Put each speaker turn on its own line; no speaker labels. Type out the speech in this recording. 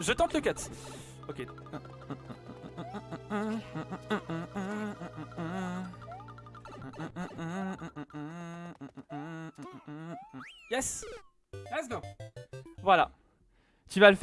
Je tente le cut. Ok. Yes Let's go Voilà. Tu vas le faire.